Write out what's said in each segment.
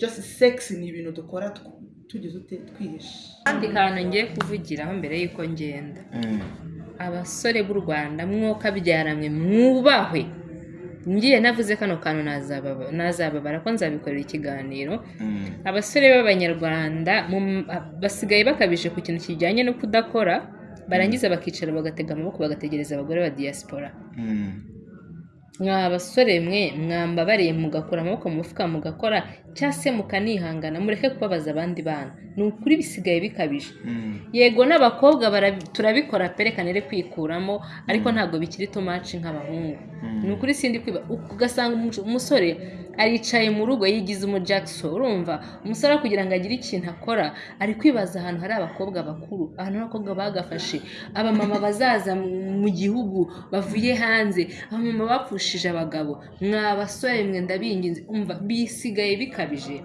just sex ni ibintu dukora tugize ute twihishe. Kandi kantu ngiye kuvugiraho mbere y'uko ngenda. Abasore b'u rwanda mwokabyaranywe mwubahwe ngiye navuze kano kantu nazababa- nazababara ko nzabikorera ikiganiro. Abasore b'abanyarwanda basigaye bakabije ku kintu kijyanye no kudakora barangiza bakicara bagatega amaboko bagategereza abagore ba diaspora. Mwa basore mwe mwambabariye mugakura amaboko mu mufuka mugakora cyangwa se mukanihangana mureke kubabaza abandi bana. Ni ukuri bisigaye bikabije. Yego n'abakobwa turabikora perekanire kwikuramo ariko ntabwo bikiri tomaci nk'abahungu. Ni ukuri sindi kwiba ugasanga umu- umusore aricaye mu rugo yigize umu Jackson urumva? Umusore kugira ngo agire ikintu akora ari kwibaza ahantu hari abakobwa bakuru ahantu abakobwa bagafashe. Abamama bazaza mu- gihugu bavuye hanze. Abamama bapfushije abagabo. Mwa basore mwe ndabinginze umva? Bisigaye bikabije.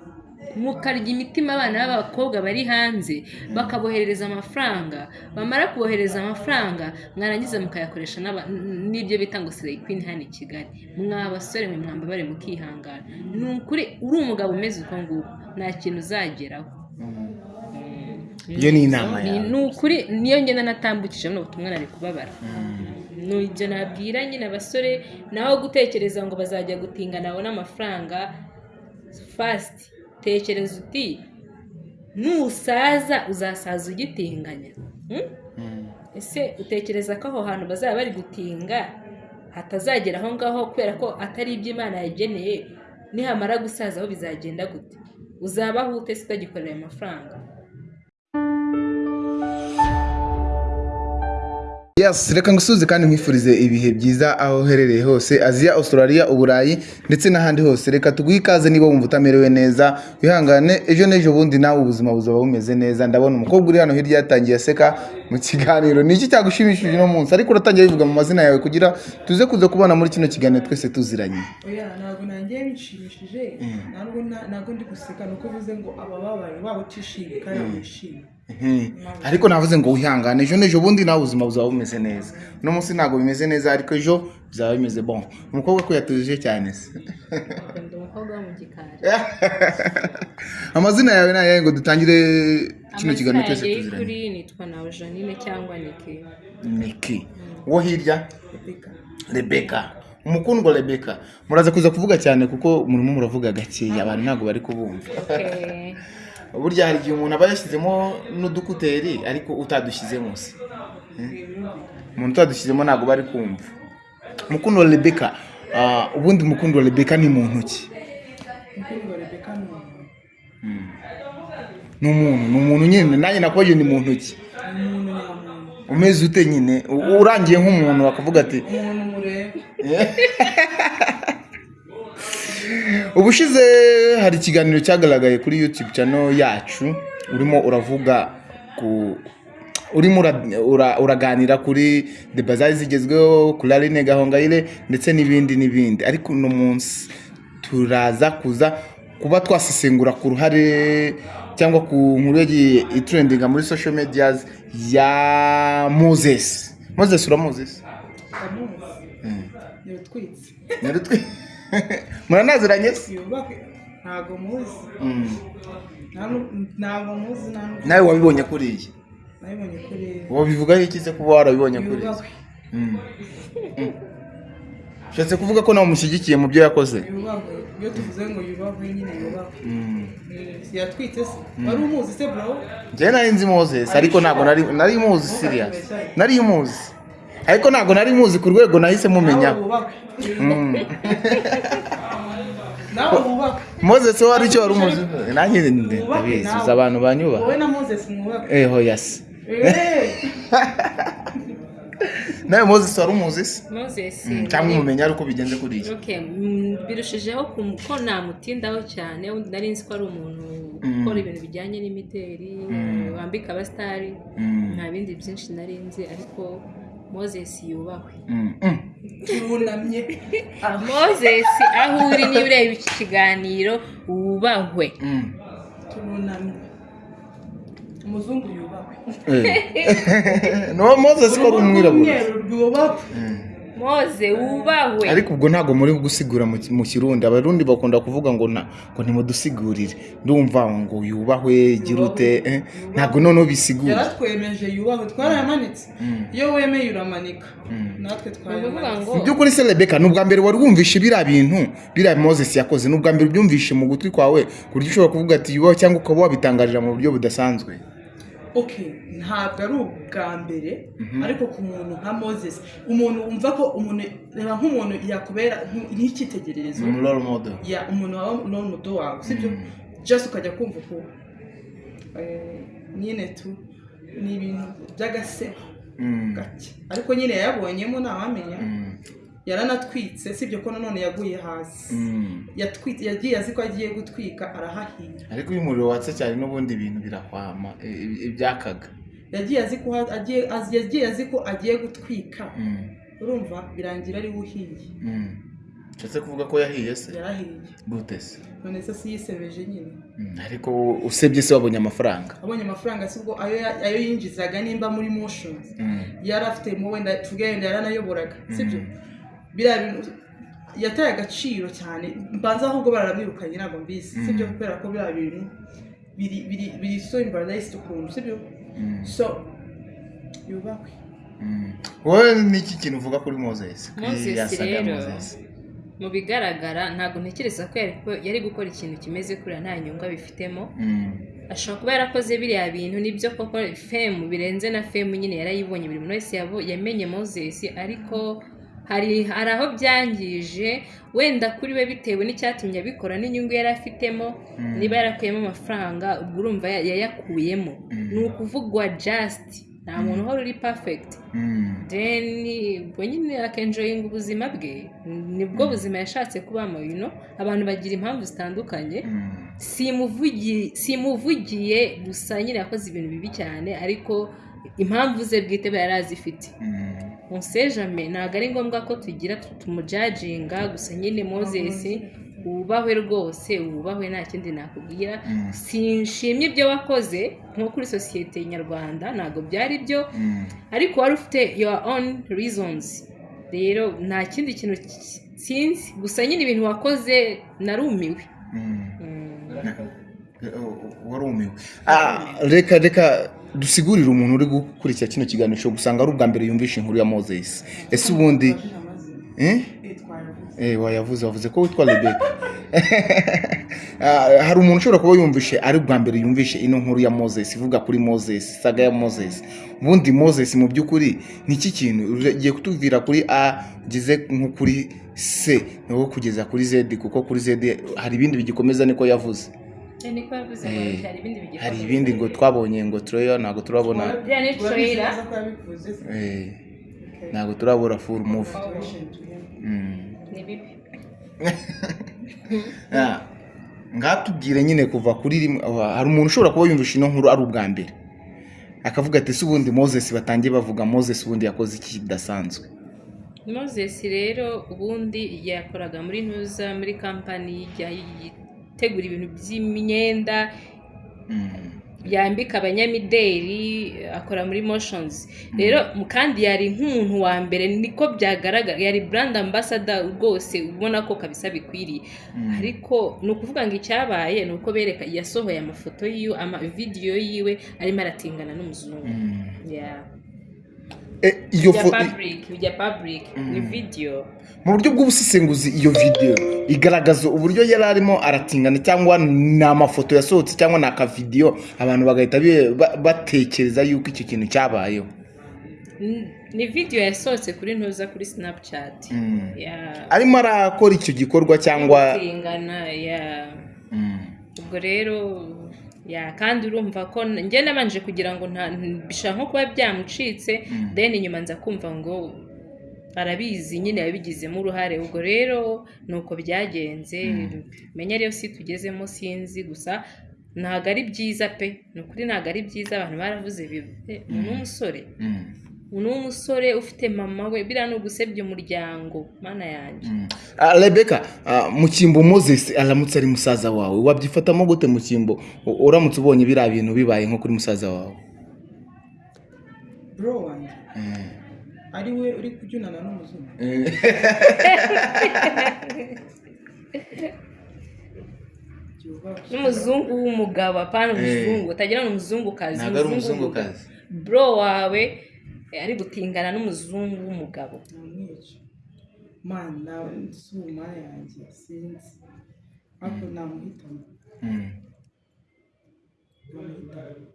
Mukarya imitima abana b'abakobwa bari hanze bakaboherereza amafaranga bamara kubohereza amafaranga mwarangiza mukayakoresha n'ibyo bita ngo sireyi kwini hano i kigali. Mwa basore mwe mwambabare mukihangana. Ni ukuri uri umugabo umeze uko nguko. Nta kintu uzageraho. Iyo ni inama Ni- yawe. ni ukuri niyo ngenda natambukije buno butumwa nari kubabara. Ni ibyo nabwira nyine abasore naho gutekereza ngo bazajya gutinga nabona amafaranga fasiti tekereza uti nusaza uzasaza ugitinganya. Hmm? ese utekereza ko aho hantu bazaba bari gutinga hatazagera aho ngaho kubera ko atari ibyo imana yageneye? Nihamara gusaza aho bizagenda gute? Uzabaho ute utagikorera ayo Yes, reka ngusuze kandi nkwifurize ibihe byiza aho uherereye hose aziya australia uburayi ndetse n'ahandi hose. Reka tuguhe ikaze niba wumva utamerewe neza wihangane ejo n'ejo bundi nawe ubuzima buzaba bumeze neza. Ndabona umukobwa uri hano hirya yatangiye aseka mu kiganiro. Ni iki cyagushimishije uno munsi? Ariko uratangiye bivuga mu mazina yawe kugira tuze kuza kubana muri kino kiganiro twese tuziranye. Oya ntabwo nanjye bishimishije ntabwo na- ntabwo ndi guseka ni uko uvuze ngo abababaye waba utishimye kandi wishimye. Mhm. Ariko navuze ngo wihangane ejo n'ejo bundi nawe ubuzima buzaba bumeze neza. Uno munsi ntabwo bimeze neza ariko ejo bizaba bimeze bon. Umukobwa ko yatujije cyane se. Amazina yawe ni ayahe ngo dutangire kino kiganiro amazina yanjye tuziranye? y'ukuri nitwa nawe janine cyangwa niki? Niki. Uwo hirya? Rebeka umukundwa rebeka muraza kuza kuvuga cyane kuko murimo muravuga gakeya. Abantu ntabwo bari kubumva. burya hari igihe umuntu aba yashyizemo n'udukuteri ariko utadushyizemo se umuntu utadushyizemo ntabwo bari kumva. Umukundo wa rebeka ah, ubundi umukundo wa rebeka ni muntu ki Rebecca ni umuntu. ni umuntu nyine. Nanjye nakubaye ni muntu ki umeze ute nyine? Urangiye nk'umuntu bakavuga ati umuntu mureba ubushize hari ikiganiro cyagaragaye kuri youtube channel yacu urimo uravuga ku urimo ura- ura- uraganira kuri deba zari zigezweho kuri aline gahongayire ndetse n'ibindi n'ibindi. Ariko uno munsi turaza kuza kuba twasesengura ku ruhare cyangwa ku nkuru yagiye itrendinga muri social medias ya moses. Moses uramuzi? Ndamuzi ni utwitse Nyarutwi- muranaziranye se ntabwo muzi. Nu- ntabwo muzi nawe wabibonye kuriya? Nabibonye kuri wabivugaho iki se kuba warabibonye kuriya? Yubakwe. Mm. Mm. ushatse kuvuga ko nawe umushyigikiye mu byo yakoze? Iyo tuvuze ngo yubakwe nyine yubakwe. Mm. Eh, yatwitse se. Wari umuzi se bro? Njyewe nari nzi moses ariko ntabwo nari nari muzi serious. Nari muzi. Ariko ntabwo nari muzi ku rwego nahise Mm. nawe wubakwe moses wowe hari icyo wari umuzi? Nanjye ndabizi uzi abantu banyubaha wowe na moses mwubakwe eho yasi Eh, nawe moses wari umuzi se? Moses Mm, cyangwa umumenya ari uko bigenze kuriya Okay, birushijeho ko namutindaho cyane undi nari nzi ko ari umuntu ukora ibintu bijyanye n'imideri wambika abasitari nta bindi byinshi nari nzi ariko moses yubahwe Mm. Mm. turunamye moses aho uri niba ureba iki kiganiro wubahwe Mm. turunamye umuzungu yubakwe Eh. no moses ko ari umwirabura moze wubahwe ariko ubwo ntabwo muri gusigura mu kirundi. Abarundi bakunda kuvuga ngo na ngo nimudusigurire ndumva ngo yubahwe gira ute eh, ntabwo noneho bisigura. Yaratwemeje yubahwe twarayamanitse. Iyo wemeye uramanika. Natwe ni ukuvuga ngo twarayamanitse mu by'ukuri se rebeka ni ubwa mbere wari wumvishe biriya bintu biriya moses yakoze. Ni ubwa mbere ubyumvishe mu gutwi kwawe ku buryo ushobora kuvuga ati yubahwe cyangwa ukaba wabitangarira mu buryo budasanzwe. Ntabwo ari ubwa mbere ariko ku muntu nka moses umuntu wumva ko umuntu reba nk'umuntu yakubera nk- nk'icyitegererezo. Role model. Umuntu waba n'umudo wawe sibyo just ukajya kumva uko eh, nyine tu ni ibintu by'agasebo Mm. gake. Ariko nyine yayabonyemo ntawamenya Mm. Yaranatwitse sibyo ko nanone yaguye hasi. Mm. Yagiye azi ko agiye gutwika arahahiye ariko iyo umuriro watse cyane n'ubundi ibintu birahwama i- i- ibyakaga. Yagiye azi ko agiye gutwika. Mm. urumva birangira ari we uhiye Mm. nshatse kuvuga ko yahiye se? Yarahiye. Gute se? None se si yisebeje nyine. Mm, ariko usebye se wabonye amafaranga? Abonye amafaranga si ubwo ayo yinjizaga nimba muri Mm. yari afite mu wenda tuvuge wenda yaranayoboraga sibyo biriya bintu yataye agaciro cyane. Mbanza ahubwo baramwirukanye ntabwo mbizi. Sibyo kubera ko biriya bintu biri biri biri so imbaradayisiti ukuntu sibyo Mm. so yubahwe Mm. wowe ni iki kintu uvuga kuri saga ya rero, mu bigaragara ntabwo ntekereza ko yari ko- yari gukora ikintu kimeze kuriya nta nyungu abifitemo. Mm. ashobora kuba yarakoze biriya bintu ni byo koko femu birenze na femu nyine yarayibonye. Buri muntu wese yamenye moses ariko hari hari aho byangije wenda kuri we bitewe n'icyatumye abikora n'inyungu yari afitemo niba yarakuyemo amafaranga ubwo urumva ya- yayakuyemo. Ni ukuvugwa just. Nta muntu uhora uri perfect. Mm. then ubwo nyine akenjoyinga ubuzima bwe. Nibwo buzima yashatse kubamo know? abantu bagira impamvu zitandukanye. Simuvugi- simuvugiye gusa nyine yakoze ibintu bibi cyane ariko impamvu ze bwite yari azifite Mm. musejame ntabwo ari ngombwa ko tugira tumujajinga gusa nyine moses wubahwe rwose wubahwe nta kindi nakubwira Mm. sinshimye ibyo wakoze nko kuri sosiyete nyarwanda ntabwo byari byo Mm. ariko wari ufite your own reasons rero nta kindi kintu ki- sinzi gusa nyine ibintu wakoze narumiwe Mm. Mm. warumiwe Ah, reka reka dusigurire umuntu uri gukurikira kino kiganiro cyo gusanga ari ubwa mbere yumvisha inkuru ya moses. Ese ubundi eh? Eh, wayavuze wavuze ko witwa rebeka Ah, hari umuntu ushobora kuba yumvishe ari ubwa mbere yumvishe ino nkuru ya moses ivuga kuri moses saga ya moses. Ubundi moses mu by'ukuri ni iki kintu? Ugiye kutuvira kuri a ugeze nko kuri c ni ho kugeza kuri z kuko kuri z hari ibindi bigikomeza niko yavuze. Hari ibindi bigikomeza. hari ibindi ngo twabonye ngo tureyo ntabwo turabona ntabwo turabona full movie Mm. ni bibi Ah, ngatubwire nyine kuva kuri rimwe ah, hari umuntu ushobora kuba yumvisha ino nkuru ari ubwa mbere. Akavuga ati se ubundi moses batangiye bavuga moses ubundi yakoze iki kidasanzwe? Moses rero ubundi yakoraga muri ntuza muri kampani ijya itegura ibintu by'imyenda Mm. yambika abanyamideli akora muri motions rero mu- kandi yari nk'umuntu wa mbere niko byagaragara yari brand ambassador rwose ubona ko kabisa bikwiriye ariko ni ukuvuga ngo icyabaye ni uko bereka yasohoye amafoto yiwe ama video yiwe arimo aratingana n'umuzungu Mm. yeah. Iyo bijya fo- public bijya public ni video mu buryo bw'ubusesenguzi iyo video igaragaza uburyo yari arimo aratingana cyangwa ni amafoto yasohotse cyangwa ni akavidiyo abantu bagahita batekereza yuko icyo kintu cyabayeho ni video yasohotse kuri ntuza kuri snapchat Mm. arimo arakora icyo gikorwa cyangwa. Mm. ubwo rero kandi urumva ko njye nabanje kugira ngo bishobora nko kuba byamucitse then inyuma nza kumva ngo arabizi nyine yabigizemo uruhare. Ubwo rero ni uko byagenze menya rero si tugezemo sinzi gusa ntabwo ari byiza pe. Ni ukuri ntabwo ari byiza abantu baravuze bibi Eh, umuntu w'umusore ufite mama we biriya ni ugusebya umuryango mana yanjye. Mm. Ah, rebeka ah, mu cyimbo moses aramutse ari musaza wawe. Wabyifatamo gute mu cyimbo? U- uramutse ubonye biriya bintu bibaye nko kuri musaza wawe? Bro wanjye Mm. ari we uri kubyunana n'umuzungu. Byubahwe n'umuzungu w'umugabo apana umuzungu utagira ngo umuzungukazi ntabwo ari umuzungukazi. bro wawe eh, ari gutingana n'umuzungu w'umugabo. Nawe si umara yanjye sinzi ariko namuhitamo Mm. namuhitamo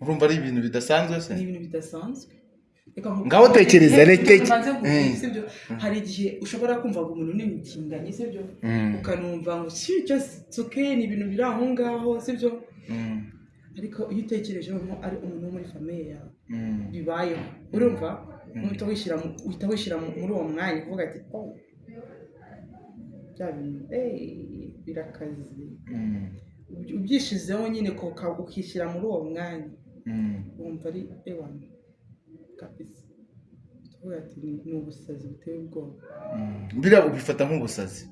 urumva ari ibintu bidasanzwe se? Ni ibintu bidasanzwe. Ngaho tekereza, Reka Mm. sibyo hari igihe ushobora kumva ngo umuntu ni umutinganyi sibyo Mm. ukanumva ngo si okay ni ibintu biri aho ngaho sibyo. Ariko iyo utekereje noneho ari umuntu wo muri famiye yawe Mm. bibayeho. Urumva? Uhita wishyira mu- uhita wishyira mu- muri uwo mwanya uvuga ati oh bya bintu. Birakaze. Mm. Uby- ubyishizeho nyine ukishyira muri uwo mwanya. Mm. wumva ari ewana kabisa. Ni ubusazi buteye ubwoba. Mm. biriya ubifata nk'ubusazi.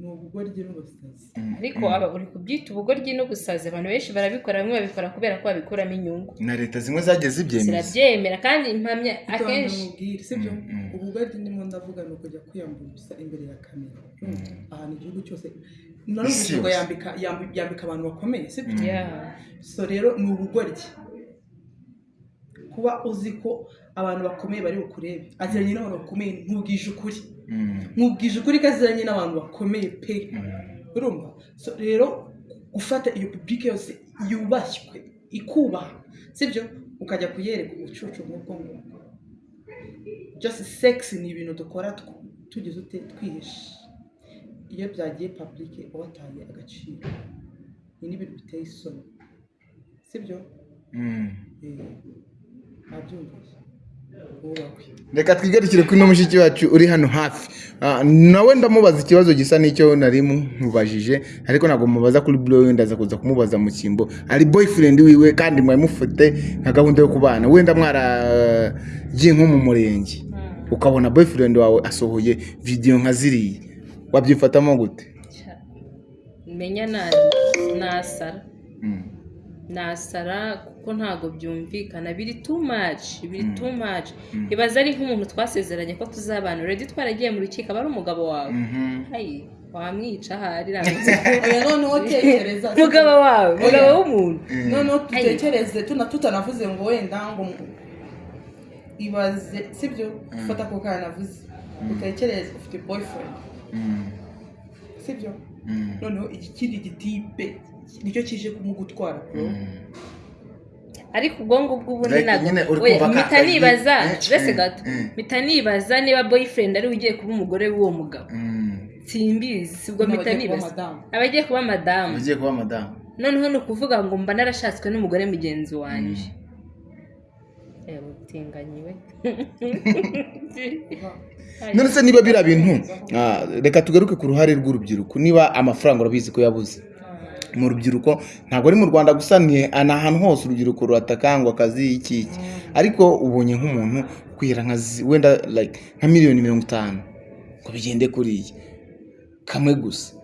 Ni ubugoryi n'ubusazi. Mm. ariko aba uri kubyita ubugoryi n'ubusazi abantu benshi barabikora bamwe babikora kubera ko babikuramo inyungu. Na leta zimwe zagiye zibyemeza. Zirabyemera kandi impamya akenshi Mm, mm. ubugoryi ndimo ndavuga ni ukujya kwiyambura ubusa imbere ya kamera. Ahantu igihugu cyose yose. yambika yambi- yambika abantu bakomeye sibyo so rero ni ubugoryi. Kuba uzi ko abantu bakomeye bari bukurebe aziranye n'abantu bakomeye ntubwije ukuri. Mm. Nkubwije ukuri ko aziranye n'abantu bakomeye pe. Mm. urumva? Rero gufata iyo publike yose yubashywe ikubaha. Sibyo? Ukajya kuyereka ubucucu nk'ubwo ngubwo. Just sex ni ibintu dukora tugize ute? Twihishe. Iyo byagiye publike uba wataye agaciro. Ni n'ibintu biteye isoni. Sibyo? Mm. Eh, reka twigarukire kuri no mushiki wacu uri hano hafi. Ah, nawe ndamubaza ikibazo gisa n'icyo nari mubajije ariko ntabwo mubaza kuri buro wenda aza kuza kumubaza mu cyimbo. Ari boyfriend wiwe kandi mwari mufite nka gahunda yo kubana. Wenda mwaragiye nko mu murenge. Ukabona boyfriend wawe asohoye video nka ziriya. Wabyifatamo gute? Menya na- nasara. Nasara kuko ntabwo byumvikana. Biri too much biri too much. Ibaza ari nk'umuntu twasezeranye ko tuzabana uredi twaragiye mu rukiko aba ari umugabo wawe. Mhm. Ayi, wamwica ahari noneho tekereza umugabo wawe umugabo w'umuntu. Noneho dutekereze tuna tutanavuze ngo wenda ngo ibaze sibyo fata ako kana navuze. Utekereze ufite boyfriend. Mm. sibyo Mm. noneho ikindi gitipe. Ni cyo kije kumugutwara bro. Ariko ubwo ngubwo ubundi ntabwo mpita nibaza mbese gato eh. mpita nibaza niba boyfriend ari we ugiye kuba umugore w'uwo mugabo. Mm. simbizi sibwo mpita N'abagiye kuba nibaza. madamu. abagiye kuba madamu ugiye kuba madamu noneho ni ukuvuga ngo mba narashatswe n'umugore mugenzi wanjye utinganyiwe. None se niba biriya bintu ah, reka tugaruke ku ruhare rw'urubyiruko. Niba amafaranga urabizi ko yabuze. Mu rubyiruko ntabwo ari mu rwanda gusa ni ahantu hose urubyiruko ruhatakangwa akazi iki iki ariko ubonye nk'umuntu kwihera nka zi- wenda nka miliyoni mirongo itanu ngo bigende kuriya. Kamwe gusa.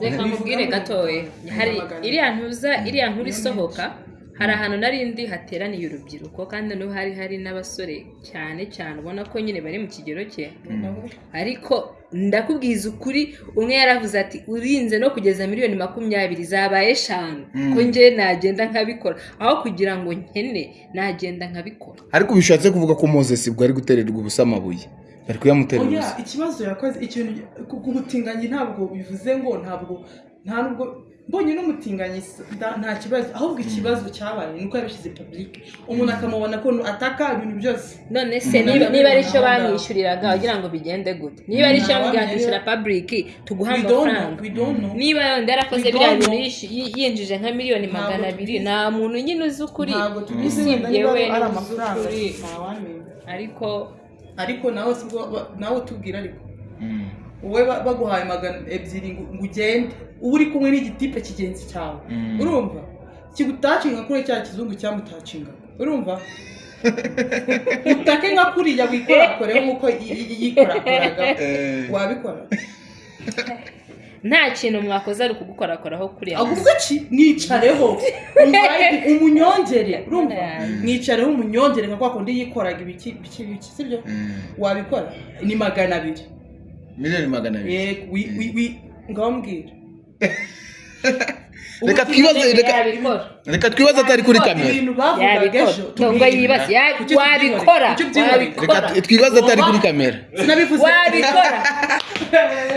Reka nkubwire gatoya. Hari iriya ntuza iriya nkuru isohoka? Hari ahantu nari ndi hateraniye urubyiruko kandi noneho hari hari n'abasore cyane cyane ubona ko nyine bari mu kigero cye. Ariko ndakubwiza ukuri umwe yaravuze ati urinze no kugeza miliyoni makumyabiri zabaye eshanu. Ko njye nagenda nkabikora. Aho kugira ngo nkene nagenda nkabikora. Ariko bishatse kuvuga ko moses bwo ari gutererwa ubusa amabuye. Bari kuyamuterera ubusa. ikibazo yakoze ikintu butinganyi ntabwo bivuze ngo ntabwo nta nubwo mbonye n'umutinganyi nta kibazo ahubwo ikibazo cyabaye ni uko yabishyize public. Umuntu akamubona ko ataka ibintu byose. None se niba ari cyo bamwishyuriraga wagira ngo bigende gute? Niba ari cyo bamubwira ati shyira public know amafaranga niba yenda yarakoze biriya bintu yinjije nka miliyoni magana abiri nta muntu nyine uzi ukuri. Usibye we ari ni we uzi amafaranga ukuri ntawamenya ariko ariko nawe utubwira ariko. Mm. Wowe ba- baguhaye magana ebyiri ngo ugende uba uri kumwe n'igitipe kigenzi cyawe. Mm. urumva? Kigutacinga kuri cya kizungu cyamutacinga urumva? Utake nka kuriya wikorakoreho nk'uko yi- yi- yikorakoraga. Eh. wabikora? Nta kintu mwakoze ari ukugukorakoraho kuriya. Ki mwicareho. Umunyongere. Urumva? Mm. mwicareho umunyongere nka kwa kundi yikoraga ibiki ibiki ibiki sibyo Mm. wabikora? Ni magana abiri. Miliyoni magana abiri yego wi- wi- wi- ngaho mbwira reka twibaze reka twibaze atari kuri kamera wabikora reka twibaze atari kuri kamera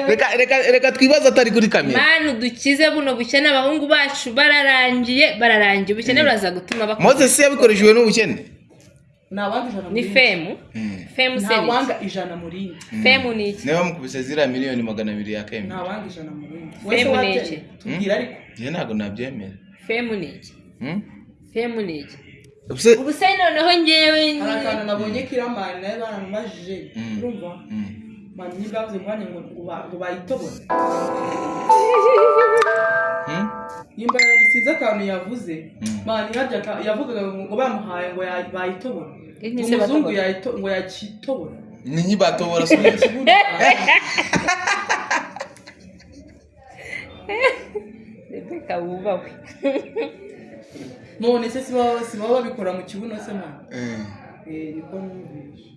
reka reka reka twibaze atari kuri kamera manu dukize buno bukene abahungu bacu bararangiye bararangiye ubukene buraza gutuma bakora moses yabikoreshejwe n'ubukene ntawanga ijana ni muri femu. Femu se ni iki? ntawanga ijana muri iyi femu ni iki? Niba mukubise ziriya miliyoni magana abiri yakemera ntawanga ijana muri iyi Femu ni iki? tubwira ariko. Njye ntabwo nabyemera. Femu ni iki? Hmm? femu ni iki? Ubuse- ubu se noneho ngewe hari akantu nabonye kiramani nawe baramubajije urumva? Mani niba bavuze ngo hano nimba yagisize akantu yavuze. Mm. aka- yavugaga ngo bamuhaye ngo bayitobora. Umuzungu ngo yakitobora. Ni nkibatobora subiza rebeka wubahwe none se si baba si babikora mu kibuno se mani Eh. Eh, niko numvise.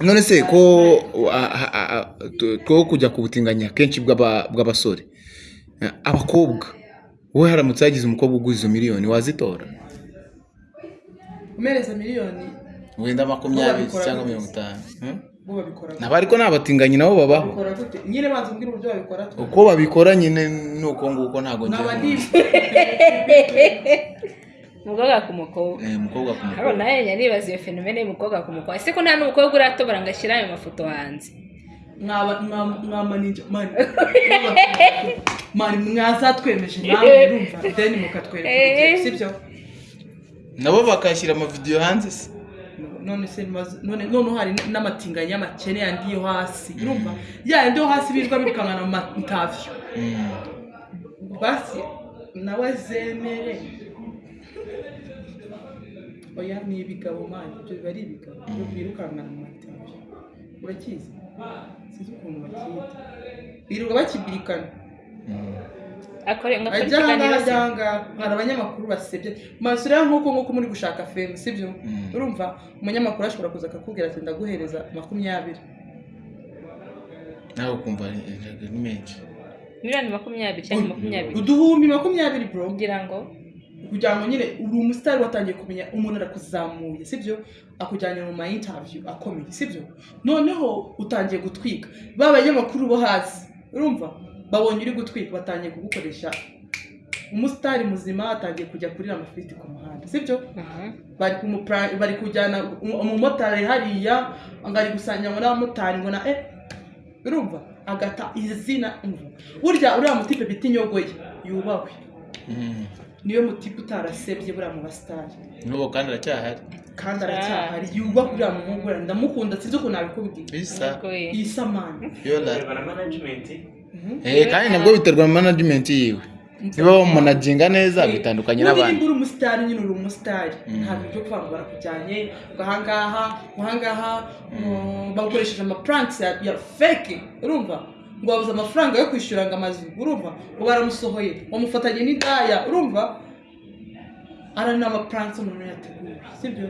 None se ko two kujya ku butinganya kenshi bw'aba- bw'abasore? Abakobwa. Wowe haramutse hagize umukobwa uguze izo miliyoni wazitora? Umereza miliyoni? Wenda makumyabiri cyangwa mirongo itanu. Gute? nabo ariko ni abatinganyi nabo babaho nyine banza umbwire uburyo babikora tu. Uko babikora nyine ni uko nguko ntabwo naba ndi umukobwa ku mukobwa. Eh, umukobwa ku mukobwa. nawe nibaza iyo fenomene y'umukobwa ku mukobwa. Ese ko nta n'umukobwa uratobora ngo ashyire ayo mafoto hanze? Mwaba mwa- mwamaninja mani mani mwazatwemeje nawe urumva deni mukatwereka urugero, sibyo? Nabo bakashyira amavidewo hanze se none se none noneho hari n'amatinganya y'amakene yandi yo hasi. Urumva? Ya yandi yo hasi birirwa birukankana mu matavyo Mm. basi nawe zemere. Oya ni ibigabo mani ibyo biba ari ibigabo. Byo birukankana mu matavyo. Urakizi? Sinzi ukuntu bakiyita birirwa bakibirikana ajya ahangaha ajya ahangaha hari abanyamakuru basebye. Maso rero nk'uko nk'uko muri gushaka femu sibyo? Mm. urumva umunyamakuru ashobora kuza akakubwira ati ndaguhereza makumyabiri. Nawe ukumva ni ni menshi. Miliyoni makumyabiri cyangwa makumyabiri. uduhumbi makumyabiri bro. Kugira ngo kugira ngo nyine uri umusitari watangiye kumenya umuntu arakuzamuye sibyo? Akujyanye mu ma interview akomeye sibyo? Noneho utangiye gutwika ba banyamakuru bo hasi urumva? Babonye uri gutwika batangiye kugukoresha. Umusitari muzima atangiye kujya kurira amafiriti ku muhanda sibyo? Mhm. bari bari kujyana um- umumotari hariya ngo ari gusanganywa n'abamotari ngo na eh urumva? Agata izina umva burya uriya mutipe bita inyogoye yubahwe Mm. Niyo mutipe utarasebye buriya mu basitari. N'ubu kandi aracyahari. Kandi aracyahari. Yubahwe uriya muhungu uriya ndamukunda sinzi ukuntu nabikubwira ye. isa. Mani management. Eh kandi nabwo biterwa na management yiwe. Niba bamunaginga neza bitandukanye n'abandi. nimba uri umusitari nyine uri umusitari. Mm. ntabwo ibyo kuvuga ngo barakujyanye ngo ahangaha ngo ahangaha mm, bagukoresheje amapuranks ya, fake. Urumva? Ngo babuze amafaranga yo kwishyura ngo amazu urumva ngo baramusohoye bamufatanye n'indaya urumva? Ara ni amapuranks umuntu yateguye sibyo?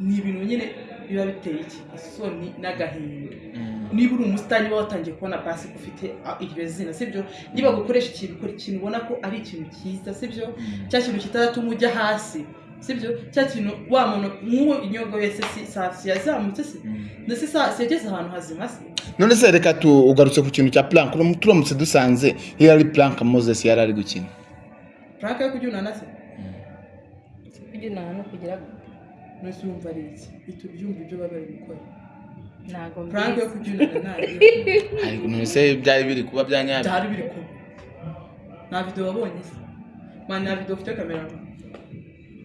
Ni ibintu nyine biba biteye iki? Isoni n'agahinda. Mm. niba uri umusitari niba watangiye kubona pasi ko ufite ah, iryo zina sibyo? Niba gukoresha ikintu ukora ikintu ubona ko ari ikintu cyiza sibyo? Cya kintu kitaratuma ujya hasi sibyo cya kintu wa muntu nk'uwo inyogo wese si sasi yazamutse se Mm. ndetse sasi yageze ahantu hazima se. None se reka tu ugarutse ku kintu cya plank Uram- turamutse dusanze iyo ari plank moses yari ari gukina. Purake yo kujyunana se? Kugira no kugira ngo. Nose wumva ari iki? Ihita ubyumva ibyo baba bari gukora. Ntabwo purake yo kujyunana ntabwo ariko none se byari biri kuba bya nyabyo byari biri kuba. Nta video wabonye se? Mani nta video ufite kamera?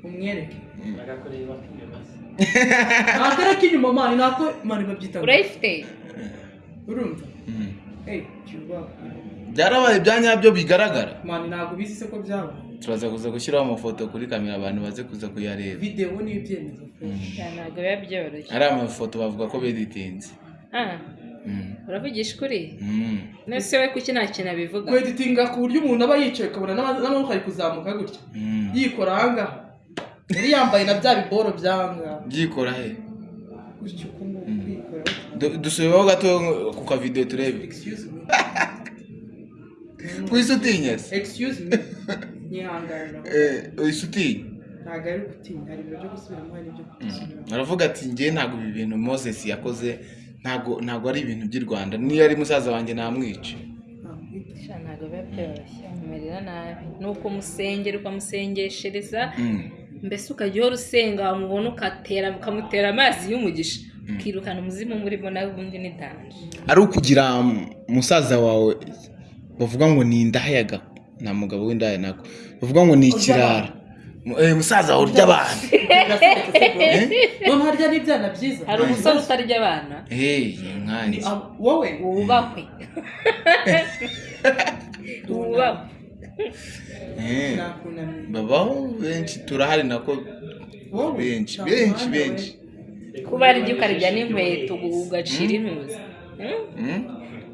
Umwereke bagakorera inyuma se ntakora k'inyuma mani nako mani babyita urayifite urumva Mm. hey cyubaha byarabaye bya nyabyo bigaragara mani ntabwo bizi se ko byabaye turaza kuza gushyiraho amafoto kuri kamera abantu baze kuza kuyareba. Videwo niyo ibyemezo ntabwo biba byoroshye. Ari amafoto bavuga ko beditinze. Ah, Mm. uravugisha ukuri? Nese we kuki nta kintu abivuga? Kweditinga ku buryo umuntu aba yicaye ukabona n'ama- n'amaboko ari kuzamuka gutya. Yikora ahangaha yari yambaye na bya biboro by'ahangaha byikora he? Uku nguku kwikora Du- dusubireho gato ku kavidewo turebe. Excuse me. Wese utinya se excuse me. Nyihanganira. Eh, wese utinya ntabwo ari gutinya. Hari ibintu byo gusubiramo hari n'ibyo kutisubiramo aravuga ati njye ntabwo ibi bintu moses yakoze ntabwo ntabwo ari ibintu by'i rwanda. Niyo ari musaza wanjye namwica. Sha, ntabwo biba byoroshye amumerera nabi. Ni ukumusengera ukamusengeshereza Mm. Mbese ukajya uhora usenga wamubona ukatera ukamutera amazi y'umugisha. Ukirukana umuzimu murimo nawe ubundi ni danje ari ukugira musaza wawe bavuga ngo ni indahayaga nta mugabo w'indaya nako bavuga ngo ni ikirara. Eh, musaza wawe urya abantu none harya n'ibyana byiza. Hari umusore utarya abana? Ah, wowe? Eh, nakunamiye babaho benshi turahari nako benshi benshi benshi kuba arya ukarya n'inkweto ugacira? Mm?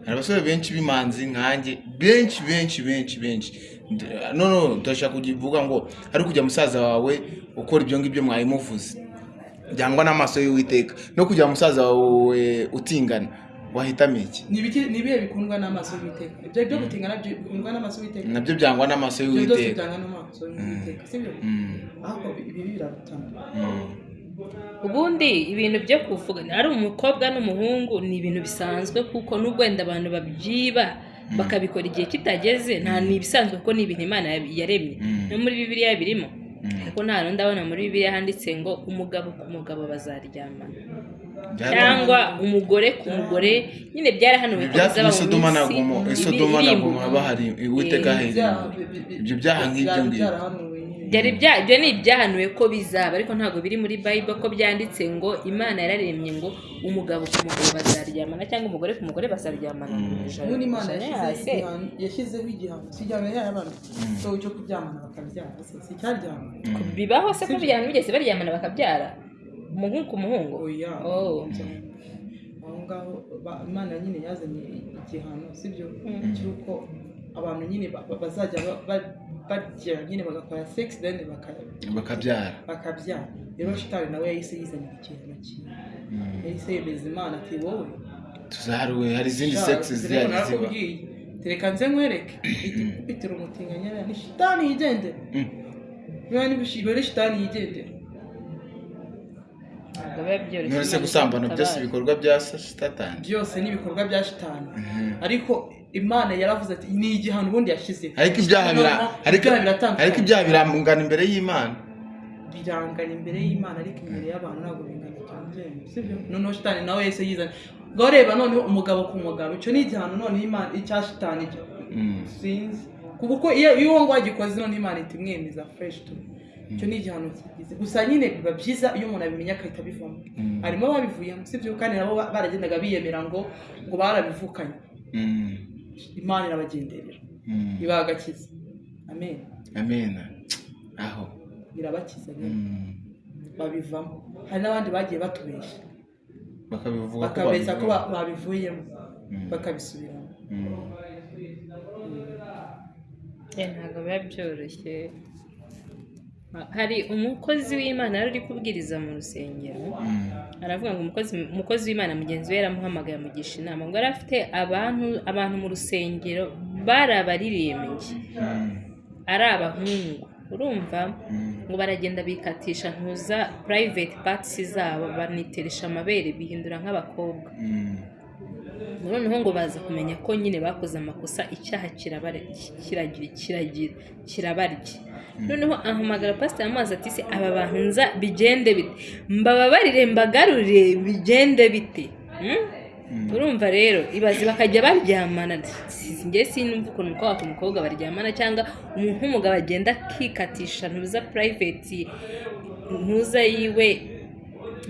hari abasore benshi b'imanzi nkanjye benshi benshi benshi benshi Nd- no no ndashaka kuvuga ngo ari kujya musaza wawe ukora ibyo ngibyo mwabimuvuze byangwa n'amaso y'uwiteka. No kujya musaza wawe utingana. Wahitamo iki? Ni ibihe bikundwa n'amaso y'uwiteka? Ibyo byo gutinga na byo bikundwa n'amaso y'uwiteka? Nabyo byangwa n'amaso ibyo byose y'uwiteka. byanga n'amaso y'uwiteka sibyo? Mm, ahubwo ibi birarutana mm, ubundi ibintu byo kuvuga ari umukobwa n'umuhungu ni ibintu bisanzwe kuko n'ubwo wenda abantu babyiba bakabikora igihe kitageze nta ni ibisanzwe kuko ni ibintu imana yaremye. Mm. no muri bibiliya birimo. Mm. ariko nta hantu ndabona muri bibiliya handitse ngo umugabo ku mugabo bazaryamana. Cyangwa umugore ku mugore nyine byarahanuwe bizaba mu minsi na iri Eh, ibyo byaha nk'ibyo ngibyo ibyo ni ibyahanuwe ko bizaba ariko ntabwo biri muri bible ko byanditse ngo imana yararemye ngo umugabo ku mugabo bazaryamana cyangwa umugore ku mugore bazaryamana. Mu ijoro ubundi imana yashyizeho igihano- yashyizeho igihano. Si igihano yayo abana cyo kuryamana bakabyara. Bibaho se ko bijyana bigeze baryamana bakabyara? Umuhungu ku muhungu? Oya Oh. aho ngaho imana nyine yazanye igihano sibyo? Mm. cy'uko abantu nyine ba- ba- bazajya ba- ba- bagira nyine bagakora sex then baka- bakabyara. bakabyara. Rero shitani nawe yahise yizanira ikintu kimwe yahise yemeza imana ati wowe tuzaharuwe hari izindi sex zihari ziba. tereka nze nkwereke. Ikikubitira umutinganyara ni shitani yigendera Mm. niba nibishijwe ni shitani yigendera ntabwo biba byoroshye none se gusambana byose ibikorwa bya satani byose ni ibikorwa bya shitani Mhm. ariko imana yaravuze ati ni igihano ubundi yashyize. Ariko ibyaha biratandukanye. ariko ibyaha birangana imbere y'imana. Birangana imbere y'imana ariko imbere y'abantu ntabwo bingana cyane sibyo noneho shitani nawe yahise yizana ngo reba noneho umugabo ku mugabo icyo ni igihano noneho imana icya shitani Mm. sinzi. Kuko iyo uwo ngo wagikoze noneho imana ihita imwemeza fresh tu icyo ni igihano kigize. Gusa nyine biba byiza iyo umuntu abimenya agahita abivamo. Mm. harimo ababivuyemo sibyo kandi nabo ba- baragendaga biyemera ngo ngo barabivukanye. Mm. imana irabagenderera. Mm. ibaha agakiza amen. Amen. Aho. Irabakiza nyine Mm. babivamo. Hari n'abandi bagiye batubeshya. Bakabivuga ko bakabeshya ko babivuyemo. Mm. bakabisubiramo. Mm. Eh, ntabwo biba byoroshye. Hari umukozi w'imana yari uri kubwiriza mu rusengero Mm. aravuga ngo umukozi w'imana mugenzi we yaramuhamagaye amugisha inama ngo yari afite abantu abantu mu rusengero bari abaririmbyi Mm. ari abahungu urumva Mm. ngo baragenda bikatisha ntuza private parts zabo baniteresha amabere bihindura nk'abakobwa. Noneho ngo baza kumenya ko nyine bakoze amakosa icyaha kirabarya. Noneho ahamagara pasiteri amazi ati se aba bantu nza bigende bite? Mbababarire mbagarurire bigende bite? Hmm? urumva rero ibaze bakajya baryamana. Njye sinumva ukuntu umukobwa ku mukobwa baryamana cyangwa umuntu w'umugabo agenda akikatisha ntuza purayiveti ntuza yiwe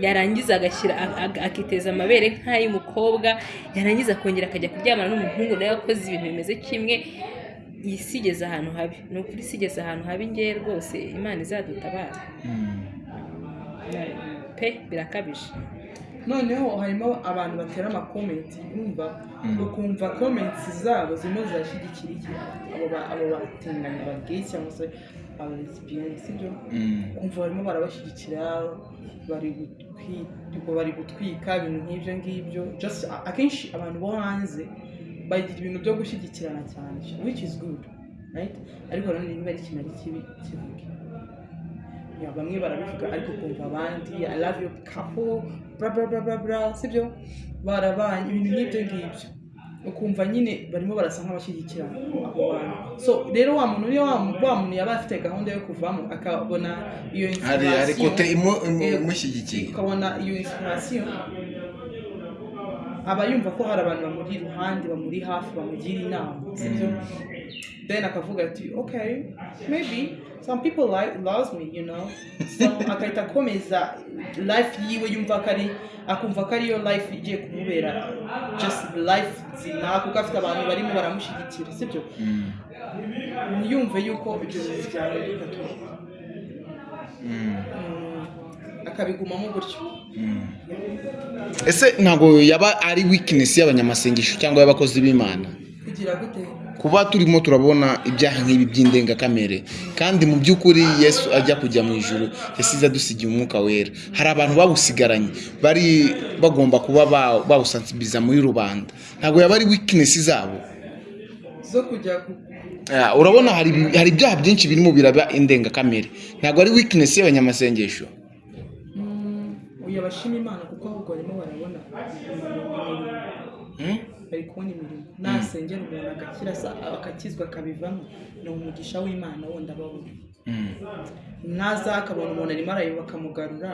yarangiza agashyira a- a- akiteza amabere nk'ay'umukobwa yarangiza akongera akajya kuryamana n'umuhungu nawe wakoze ibintu bimeze kimwe iyi si igeze ahantu habi. Ni ukuri isi igeze ahantu habi ngewe rwose imana izadutabara. Mm. pe birakabije. Noneho harimo abantu batera amakomenti urumva ukumva komenti zabo zirimo zirashyigikira iki? Abo ba- abo batinganya ba gay cyangwa se aba lesbiyani sibyo? Kumva barimo barabashyigikira bari bari gutwika ibintu nk'ibyo ngibyo. Akenshi abantu bo hanze bagira ibintu byo gushyigikirana cyane which is good ariko nanone niba ari ikintu ari kibi kivuge. Bamwe barabivuga ariko kumva abandi i love you couple bra bra bra bra bra sibyo? Barabanye ibintu nk'ibyo ngibyo. Ukumva nyine barimo barasa nk'abashyigikira abo bantu. So rero wa muntu niyo wa muntu yaba afite gahunda yo kuvamo akabona iyo eh, imushyigikiye ukabona iyo inspiration aba yumva ko hari abantu bamuri iruhande bamuri hafi bamugira inama sibyo then akavuga ati okay maybe. Some people like loves me you know? So agahita akomeza life yiwe yumva ko ari akumva ko ariyo life igiye kumubera. Just life nzima kuko afite abantu barimo baramushyigikira sibyo? Ntiyumve yuko ibyo bintu byahinduka tu Mm, akabigumamo gutyo. Ese ntabwo yaba ari weakness y'abanyamasengesho cyangwa y'abakozi b'imana? Kuba turimo turabona ibyaha nk'ibi by'indengakamere. Kandi mu by'ukuri yesu ajya kujya mu ijuru yasize adusigiye umwuka wera. Hari abantu babusigaranye bari bagomba kuba ba- bawusansibiliza muri rubanda. Ntabwo yaba ari weakness zabo. Zo kujya ku Ah, urabona hari ibyaha byinshi birimo biraba indengakamere. Ntabwo ari weakness y'abanyamasengesho. Uyu abashima imana kuko ahubwo barimo barabona. Hmm? Bari kubona imirimo nasengera umuntu agakira sa- akakizwa akabivamo ni umugisha w'imana wundi ababona. Hmm. naza akabona umuntu arimo arayoba akamugarura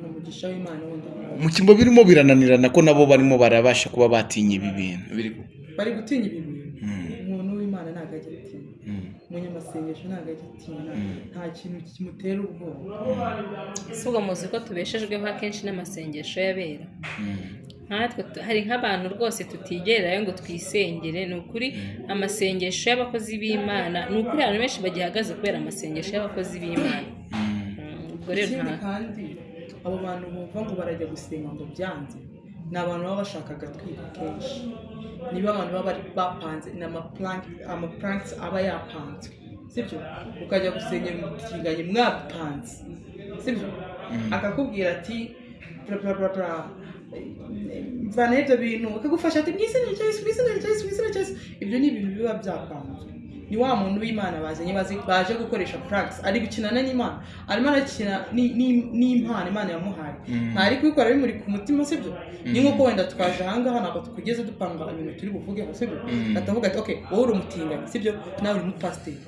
ni umugisha w'imana wundi ababona. Mu cyimbo birimo birananirana ko nabo barimo barabasha kuba batinya ibi bintu. Bari gutinya ibi bintu. Umuntu w'imana ntabwo ajya atinya. Umunyamasengesho ntabwo ajya atinya. Nta kintu kimutera ubwoba. Si ubwo muzi ko tubeshejweho akenshi n'amasengesho y'abera. Nkatwe tu- hari nk'abantu rwose tutigerayo ngo twisengere. Ni ukuri amasengesho y'abakozi b'imana ni ukuri abantu benshi bagihagaze kubera amasengesho y'abakozi b'imana. Mm, ubwo rero nta kandi abo bantu bumva ngo barajya gusenga ngo byanze ni abantu baba bashaka agatwiko kenshi. Niba abantu baba bapanze ni amapuranti aba yapanzwe. Sibyo? Ukajya gusengera umutinganye mwapanze. Sibyo? Akakubwira ati mvana ibyo bintu akagufasha ati mu izina rya Yesu mu izina rya Yesu mu izina rya Yesu ibyo ni ibintu biba byapanzwe. Ni wa muntu w'imana bazanye baje gukoresha practice ari gukinana n'imana arimo arakina ni- ni- n'impano imana yamuhaye. Ntari kubikora bimuri ku mutima sibyo ni nk'uko wenda twaje ahangaha ntabwo tukugeze dupanga ibintu turi buvugeho sibyo atavuga ati ok wowe uri umutinganyi sibyo nawe uri umupasiteri.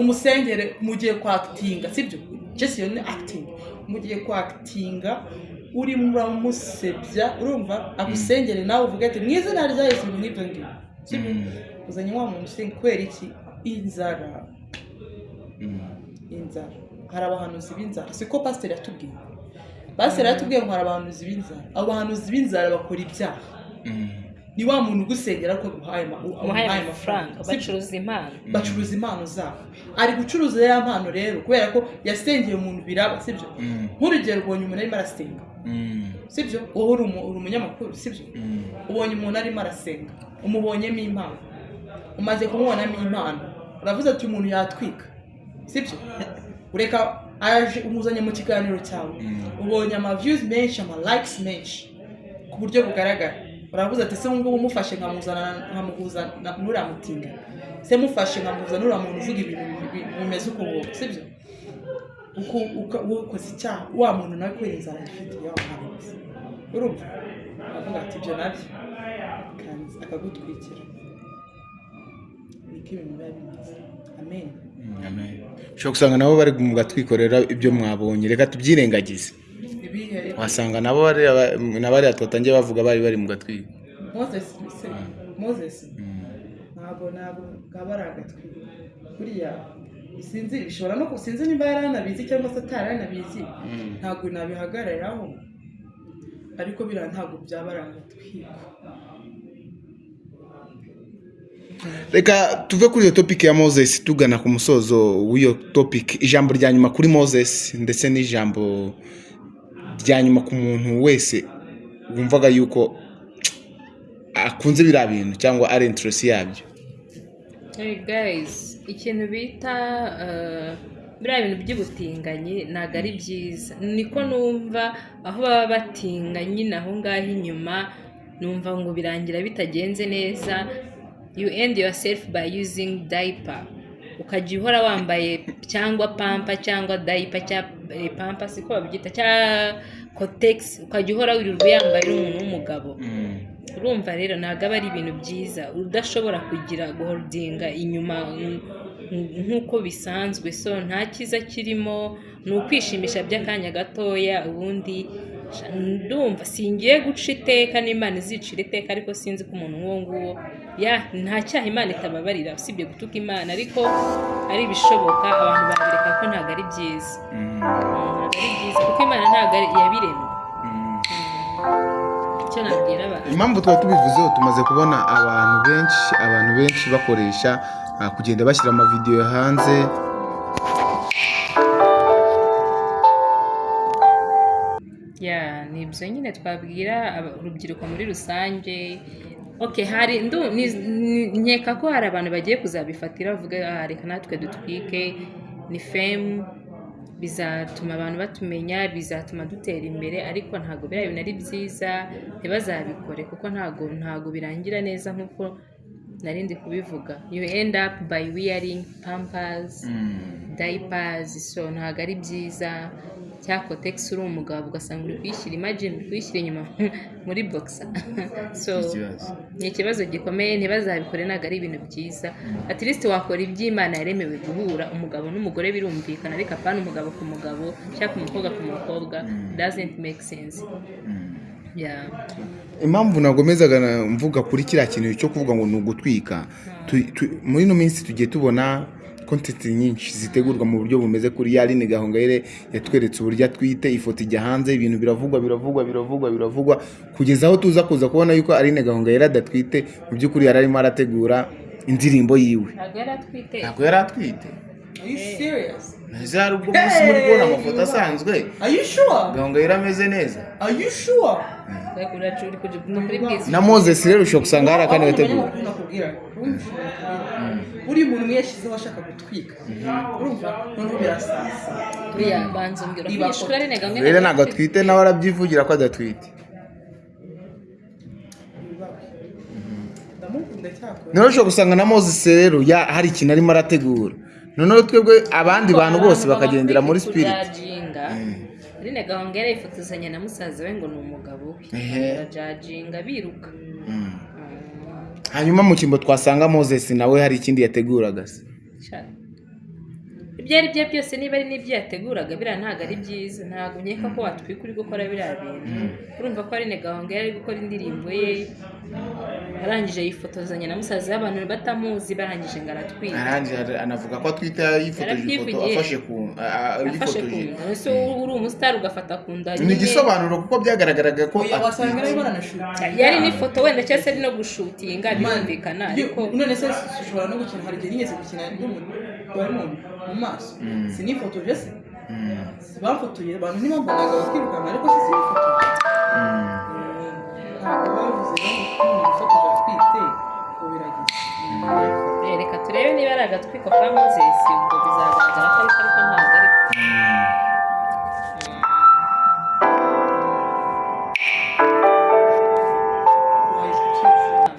Umusengere mugiye kwakitinga sibyo jesi iyo ni acting. Mugiye kwakitinga uramusebya urumva agusengere nawe uvuge ati mu izina rya yesu ibintu nk'ibyo ngibyo uzanye wa muntu usenga kubera iki? Inzara. Inzara. Hari abahanuzi b'inzara. Siko pasiteri yatubwiye? Pasiteri yatubwiye ngo hari abahanuzi b'inzara. Abo bahanuzi b'inzara bakora ibyaha. Ni wa muntu ugusengera ko umuhaye amafaranga bacuruza impano. Bacuruza impano zabo ari gucuruza ya mpano rero kubera ko yasengeye umuntu biraba sibyo nk'urugero ubonye umuntu arimo arasenga. Sibyo wowe uri umu- uri umunyamakuru sibyo ubonye umuntu arimo arasenga. Umubonyemo impano. Umaze kumubonamo impano uravuze ati umuntu yatwika. Sibyo ureka aje umuzanye mu kiganiro cyawe. Ubonye ama views menshi ama likes menshi ku buryo bugaragara. Uravuze ati se ngubu mufashe nkamuhuza n'uriya mutinga se mufashe nkamuhuza n'uriya muntu uvuga ibintu bi- bimeze uko nguko sibyo uko ukoze icyaha. Wa muntu nawe kubera inzara ifite yamuhanutse urumva? Aravuga ati ibyo na byo. Akagutwikira. Niko ibintu biba bimeze. Amen. Ushobora gusanga nabo bari mu gatwikorera ibyo mwabonye. Reka tubyirengagize. Wasanga nabo bariya twatangiye bavuga bari bari mu gatwiko moses se moses. Ntabwo ntabwo bwaba ari agatwiko buriya sinzi bishobora no sinzi niba yari anabizi cyangwa se atari anabizi. Ntabwo nabihagararaho. Ariko biriya ntabwo byaba ari agatwiko. Reka tuve kuri iyo topiki ya moses tugana ku musozo w'iyo topiki ijambo rya nyuma kuri moses ndetse n'ijambo rya nyuma ku muntu wese wumvaga yuko akunze biriya bintu cyangwa ari interesi yabyo. Ikintu bita uh, biriya bintu by'ubutinganyi ntabwo ari byiza. Niko numva aho baba batinganye naho ngaho inyuma numva ngo birangira bitagenze neza. You end yourself by using diaper. Ukajya uhora wambaye cyangwa pampa cyangwa cyangwa eh, pampa siko babyita cyangwa kotegisi ukajya uhora wirirwa yambaye uri umuntu w'umugabo. Urumva rero ntabwo aba ari ibintu byiza. Udashobora kugira guholdinga inyuma mm, mm, nk'uko bisanzwe. So nta cyiza kirimo ni ukwishimisha by'akanya gatoya ubundi ndumva singiye guca iteka n'imana izicira iteka ariko sinzi ko umuntu nk'uwo nguwo. Ya nta cyaha imana itababarira usibye gutuka imana ariko ari ibishoboka. Abantu babireka ko ntabwo ari byiza. Mm, ntabwo ari byiza kuko imana ntabwo icyo nabwira abantu? Impamvu twari tubivuzeho tumaze kubona abantu benshi abantu benshi bakoresha ah, kugenda bashyira amavidewo hanze ni ibyo nyine twabwira urubyiruko muri rusange. Ok hari nkeka ko hari abantu bagiye kuzabifatira bavuga "Ah, reka natwe dutwike. Ni femu bizatuma abantu batumenya bizatuma dutera imbere ariko ntabwo biriya bintu ari byiza ntibazabikore kuko ntabwo ntabwo birangira neza nk'uko nari ndi kubivuga. You end up by wearing pampers diapers so ntabwo ari byiza. Cya kotegisi uri umugabo ugasanga uri kuyishyira imagine uri kuyishyira inyuma muri boxer. So ni ikibazo gikomeye ntibazabikore ntabwo ari ibintu byiza. At least wakora iby'imana yaremewe guhura umugabo n'umugore birumvikana ariko apana umugabo ku mugabo cyangwa ku mukobwa ku mukobwa doesn't make sense. Yeah. impamvu nagomezaga na- mvuga kuri kiriya kintu cyo kuvuga ngo ni ugutwika. Tu- muri ino minsi tugiye tubona kontenti nyinshi zitegurwa mu buryo bumeze kuri yarine gahongayire yatweretse uburyo atwite ifoto ijya hanze ibintu biravugwa biravugwa biravugwa biravugwa kugeza aho tuza kuza kubona yuko arine gahongayire adatwite mu by'ukuri yari arimo arategura indirimbo yiwe ntabwo yari atwite ntabwo yari atwite Are you serious? ese hari ubwo munsi muri kubona amafoto asanzwe Are you sure? gahongayire ameze neza na moses rero ushobora gusanga hari akandi gategura Abanyamakuru nakubwira wumva buri muntu umwe yashyizeho ashaka gutwika. Urumva? Noneho birasasa. Banza umbwira rero ntabwo atwite nawe arabyivugira ko adatwite. Cyakora. Noneho ushobora gusanga na moses rero ya- hari ikintu arimo arategura. Noneho twebwe abandi bantu bose bakagendera muri spirit. kujajinga. Rine gahongera yifotozanya na musaza we ngo ni umugabo we. Barajajinga biruka. Mm. Hanyuma mu cyimbo twasanga moses nawe hari ikindi yateguraga se. Ibyo ari byo byose niba ari n'ibyo yateguraga biriya ntabwo ari byiza. Ntabwo nkeka ko watwika uri gukora biriya bintu. Urumva ko ari gahongera ari gukora indirimbo ye arangije yifotozanya na musaza we abantu batamuzi barangije ngo aratwika arangije ara- anavuga ko atwite yifotoje ifoto afashe ku yifotoje. ese uri umusitari ugafata ku nda ni igisobanuro kuko byagaragaraga ko yari n'ifoto wenda cyangwa se ari no gushutinga birumvikana. Ariko none se ushobora no gukina hari igihe nigeze gukina n'umuntu mu maso. Sinifotoje se. Bafotoye abantu ntibambonaga bakirukanka ariko se sinifotoje. Ntabwo bavuze ngo umuntu ufotoje atwite ngo biragize. Eh, reka turebe niba ari agatwiko ka moses ubwo bizagaragara ko ariko ariko ntabwo ari.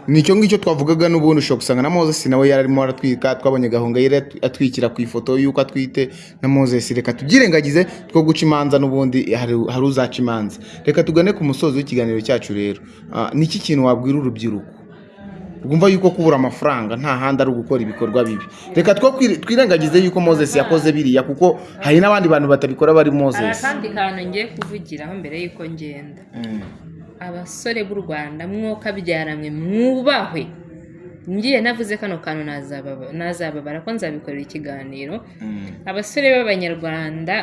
Ni icyo ngicyo twavugaga n'ubundi ushobora gusanga na moses nawe yari arimo aratwika twabonye gahongayire atwikira ku ifoto y'uko atwite na moses. Reka tubyirengagize two guca imanza n'ubundi hari hari uzaca imanza. Reka tugane ku musozi w'ikiganiro cyacu rero. Ah, ni iki kintu wabwira urubyiruko? Rwumva yuko kubura amafaranga nta handi ari ugukora ibikorwa bibi. Reka twirengagize yuko moses yakoze biriya kuko hari n'abandi bantu batabikora bari hari moses akandi kantu ngiye kuvugiraho mbere y'uko ngenda. Mm. Abasore b'u rwanda mwoka byaramwe mwubahwe ngiye navuze kano kantu nazababa- nazababara ko nzabikorera ikiganiro Mm. abasore b'abanyarwanda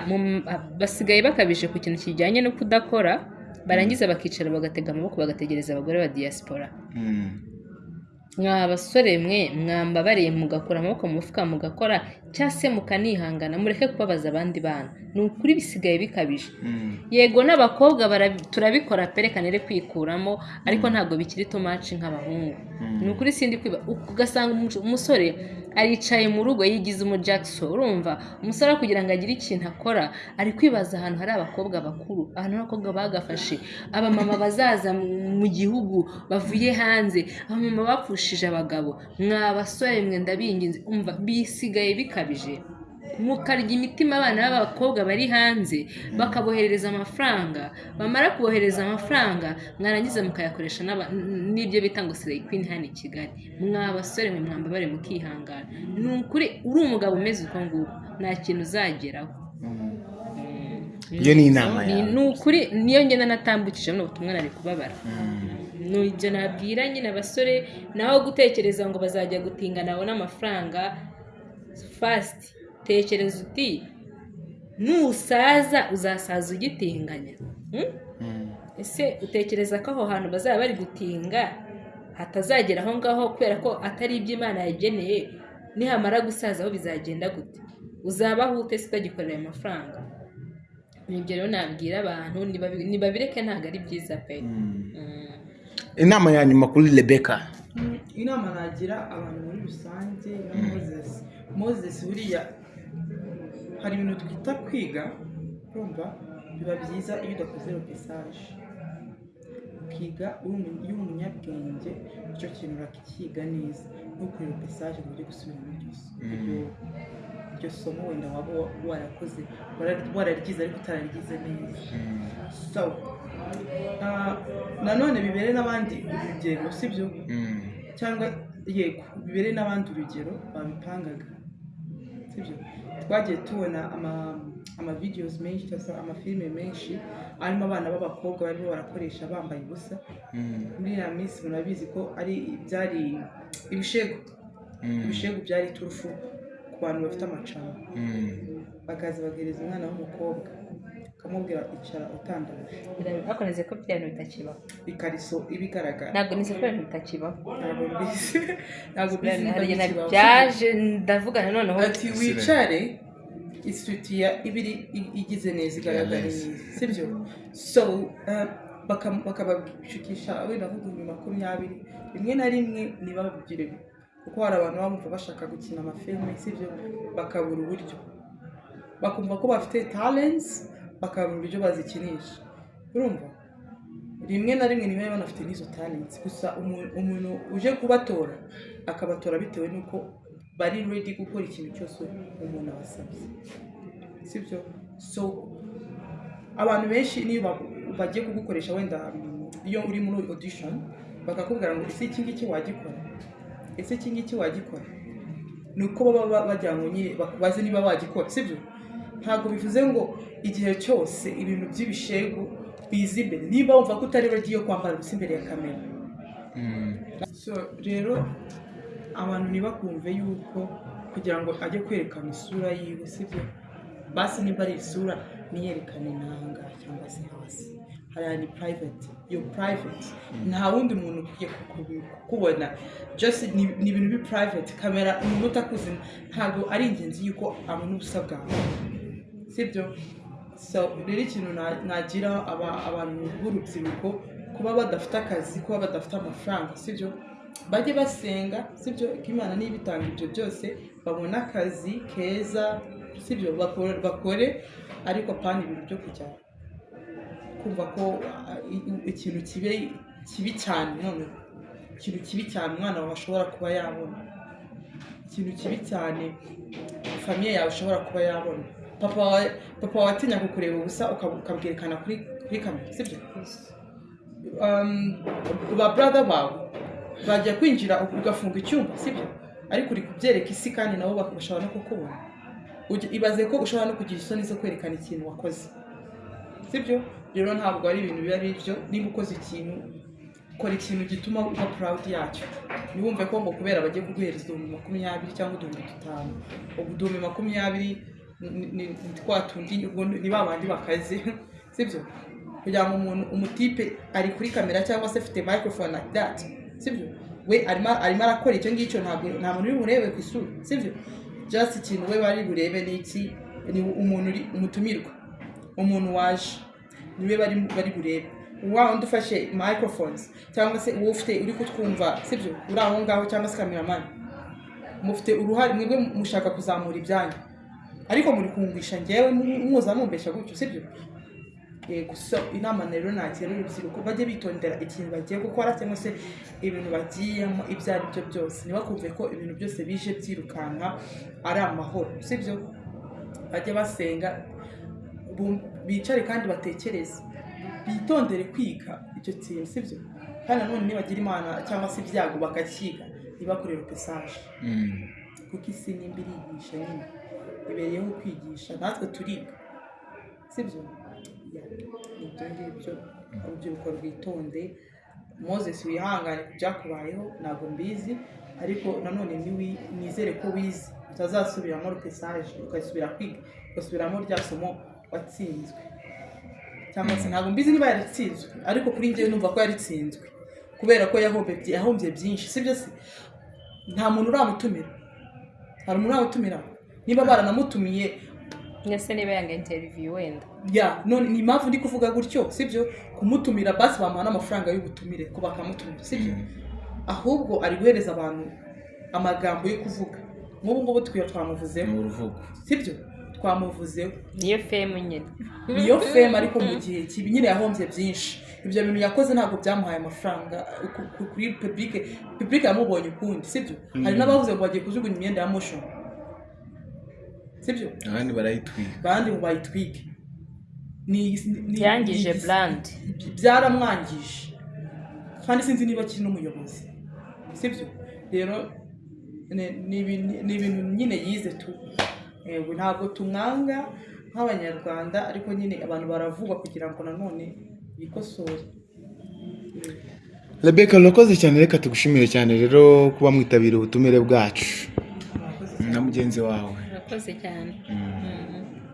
basigaye bakabije ku kintu kijyanye no kudakora barangiza bakicara bagatega amaboko bagategereza abagore ba diaspora Mm. Mwa basore mwe mwambabariye mugakura amaboko mu mufuka mugakora cyangwa se mukanihangana mureke kubabaza abandi bana. Ni ukuri bisigaye bikabije. Yego n'abakobwa turabikora re kwikuramo ariko ntabwo bikiri tomaci nk'abahungu. Ni ukuri sindi kwiba ugasanga umu- umusore aricaye mu rugo yigize umu Jackson urumva? Umusore kugira ngo agire ikintu akora. Ari kwibaza ahantu hari abakobwa bakuru. Ahantu abakobwa bagafashe. Abamama bazaza mu gihugu bavuye hanze. Abamama bapfushije abagabo. Mwa basore mwe ndabinginze. Umva bisigaye bikabije. Mukarya imitima abana b'abakobwa bari hanze bakaboherereza amafaranga. Bamara kubohereza amafaranga mwarangiza mukayakoresha n'ibyo bita ngo sireyi kwini hano i kigali. Mwa basore mwe mwambabare mukihangana. Ni ukuri uri umugabo umeze uko nguko nta kintu uzageraho. Iyo ni inama yawe. ni ukuri niyo ngenda natambukije buno butumwa nari kubabara. Ni ibyo nabwira nyine abasore naho gutekereza ngo bazajya gutinga nabona amafaranga fasiti tekereza uti nusaza uzasaza ugitinganya. Hmm? ese utekereza ko aho hantu bazaba bari gutinga hatazagera aho ngaho kubera ko atari ibyo imana yageneye? Nihamara gusaza aho bizagenda gute? Uzabaho ute se utagikorera ayo mafaranga? Ni ibyo rero nabwira abantu nibabireke ntabwo ari byiza pe. Mm. inama ya nyuma kuri rebeka inama nagira abantu muri rusange na moses. Moses buriya hari ibintu twita kwiga urumva? Biba byiza iyo udakoze ropesaje ukiga iyo uri umunyabwenge icyo kintu urakiga neza. Ntukore ropesaje ngo ujye gusubiramo iryo so- iryo- somo wenda waba wa- warakoze wara- wararyize ariko utararyize neza. So ah, nanone bibere n'abandi urugero sibyo cyangwa yego bibere n'abandi urugero babipangaga. Sibyo twagiye tubona ama amavideos menshi cyangwa se amafilime menshi arimo abana b'abakobwa barimo barakoresha bambaye ubusa. Muri iriya minsi murabizi ko ari byari ibishegu ibishegu byari turufu ku bantu bafite amacana bakaza bagereza umwana w'umukobwa. Bakamubwira icara utandaraje. Bakomeze ko bya bintu bitakibaho ikariso iba igaragara ntabwo nize ko ibintu bitakibaho ntabwo mbizi. Ntabwo mbizi hari igihe byaje ndavugana noneho. Ati wicare isutiya iba iri i- igize neza igaragara neza. neza sibyo so baka- bakabashukisha wenda nk'ibihumbi makumyabiri. Rimwe na rimwe ntibabigire kuko hari abantu baba bumva bashaka gukina amafilme sibyo bakabura uburyo. Bakumva ko bafite talents bakabura uburyo bazikinisha. Urumva? Rimwe na rimwe niba banafite n'izo talents. Gusa umu- umuntu uje kubatora akabatora bitewe n'uko bari ready gukora ikintu cyose umuntu abasabye. Sibyo so abantu benshi niyo ba- bagiye kugukoresha wenda iyo uri muri audition bakakubwira ngo ese iki ngiki wagikora? Ese iki ngiki wagikora? Ni uko baba ba- bagira ngo bakubaze niba wagikora. Sibyo ntabwo bivuze ngo igihe cyose ibintu by'ibishegu biza imbere. Niba wumva ko utari yo kwambara ubusa imbere ya kamera. So rero abantu ntibakumve yuko kugira ngo ajye kwerekana isura yiwe sibyo? Basi niba ari isura niyerekane nanga cyangwa se hasi. Hariya ni private. Yo private. Nta wundi muntu ukwiye kuku- kukubona. Just ni ibintu bi private kamera umuntu utakuzi ntabwo ari ingenzi yuko abona ubusa bwawe. Sibyo? Rero ikintu na- nagira aba- abantu b'urubyiruko kuba badafite akazi kuba badafite amafaranga sibyo? Bajye basenga sibyo? Ko imana niba itanga ibyo byose babone akazi keza sibyo? Bakore, ariko pana ibintu byo kujya kumva ko ikintu kibe kibi cyane none ikintu kibi cyane umwana wawe ashobora kuba yabona. Ikintu kibi cyane famiye yawe ushobora kuba yabona. Papa wawe papa wawe atinya kukureba ubusa ukab- ukabwerekana kuri kamera sibyo? Um, ba brother bawe bajya kwinjira ugafunga icyumba sibyo? Ariko uri kubyereka isi kandi nabo bashobora no kukubona. Ibaze ko ushobora no kugira isoni zo kwerekana ikintu wakoze. Sibyo? Rero ntabwo ari ibintu biba ari byo niba ukoze ikintu kora ikintu gituma uba proud yacyo. Ntiwumve ko ngo kubera bagiye kuguhereza ibihumbi makumyabiri cyangwa uduhumbi dutanu ubwo uduhumbi makumyabiri twa tundi ni ba bandi bakaze. Sibyo? Kugira ngo umuntu umutipe ari kuri kamera cyangwa se afite microphone like that. Sibyo? We arimo arakora icyo ngicyo ntabwo nta muntu uri burebe ku isura. Sibyo? Just ikintu we bari burebe ni iki? Ni umuntu uri umutumirwa. Umuntu waje. Niwe bari bari burebe. Wa wundi ufashe microphones cyangwa se uwo ufite uri kutwumva. Sibyo? Uri aho ngaho cyangwa se cameraman mufite uruhare mwebwe mushaka kuzamura ibyanyu. Ariko muri kumvisha ngewe muza mumbesha gutyo sibyo? Yego so inama rero nagira urubyiruko bajye bitondera ikintu bagiye gukora cyangwa se ibintu bagiyemo ibyo ari byo byose. Ntibakumve ko ibintu byose bije byirukanka ari amahoro sibyo? Bajye basenga bicare kandi batekereze. Bitondere kwiga icyo kintu sibyo? Kandi nanone nibagira imana cyangwa se ibyago bakakiga ntibakorere pesaje. Mm. kuko isi nimba irigisha nyine. Ibereyeho kwigisha natwe turiga. Sibyo ibyo? Ngibyo. Urubyiruko rwitonde. Moses wihangane ku byakubayeho ntabwo mbizi ariko nanone nizere ko wize utazasubiramo rupesaje ugasubira kwiga ugasubiramo rya somo watsinzwe. Cyangwa se ntabwo mbizi niba yaratsinzwe ariko kuri njyewe numva ko yaritsinzwe kubera ko yahombye byinshi. Sibyo se nta muntu uramutumira. Hari umuntu uramutumira? Niba baranamutumiye. Ndetse niba yanga interiviyu wenda? Ya none ni impamvu ndi kuvuga gutyo sibyo? Kumutumira basi bamuha n'amafaranga y'ubutumire ko bakamutumira sibyo? Ahubwo ari guhereza abantu amagambo yo kuvuga. Nk'ubu ngubu twiyo twamuvuzeho sibyo? Twamuvuzeho niyo femu nyine. Niyo feme ariko mu gihe kibi. Nyine yahombye byinshi. Ibyo bintu yakoze ntabwo byamuhaye amafaranga. Ku- ku- kuri publike publike yamubonye ukundi sibyo? Hari n'abavuze ngo bagiye kujugunya imyenda ya motion. Sibyo? Abandi barayitwika. Abandi ngo bayitwike. Ni ni- byangije ni- burandi byaramwangije. Kandi sinzi niba akiri n'umuyobozi. Sibyo? Rero ni- ibintu- nyine yize tu. Ntabwo tumwanga nk'abanyarwanda ariko nyine abantu baravugwa kugira ngo nanone bikosore. Rebeka urakoze cyane. Reka tugushimire cyane rero kuba mwitabira ubutumire bwacu. Na mugenzi wawe. abakozi cyane